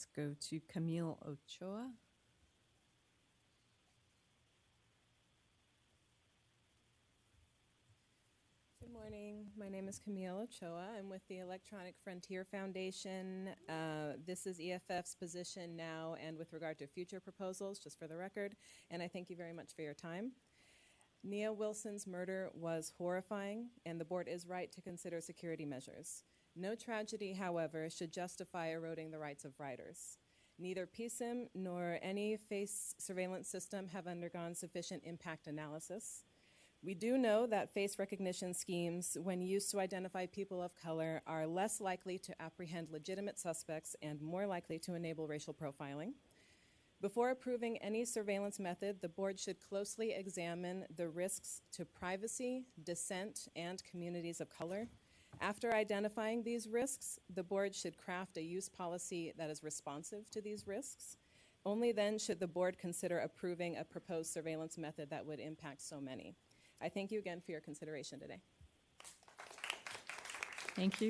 let's go to Camille Ochoa. Good morning. My name is Camille Ochoa. I'm with the Electronic Frontier Foundation. Uh, This is EFF's position now and with regard to future proposals, just for the record, and I thank you very much for your time. Nia Wilson's murder was horrifying, and the board is right to consider security measures. No tragedy, however, should justify eroding the rights of writers. Neither PSIM nor any face surveillance system have undergone sufficient impact analysis. We do know that face recognition schemes, when used to identify people of color, are less likely to apprehend legitimate suspects and more likely to enable racial profiling. Before approving any surveillance method, the board should closely examine the risks to privacy, dissent, and communities of color. After identifying these risks, the board should craft a use policy that is responsive to these risks. Only then should the board consider approving a proposed surveillance method that would impact so many. I thank you again for your consideration today. Thank you.